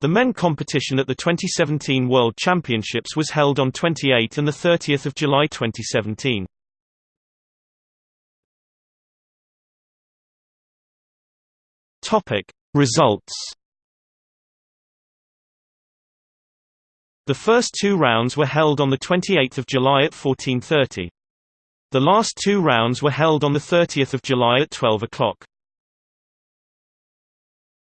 The men competition at the 2017 World Championships was held on 28 and 30 July 2017. Results The first two rounds were held on 28 July at 14.30. The last two rounds were held on 30 July at 12 o'clock.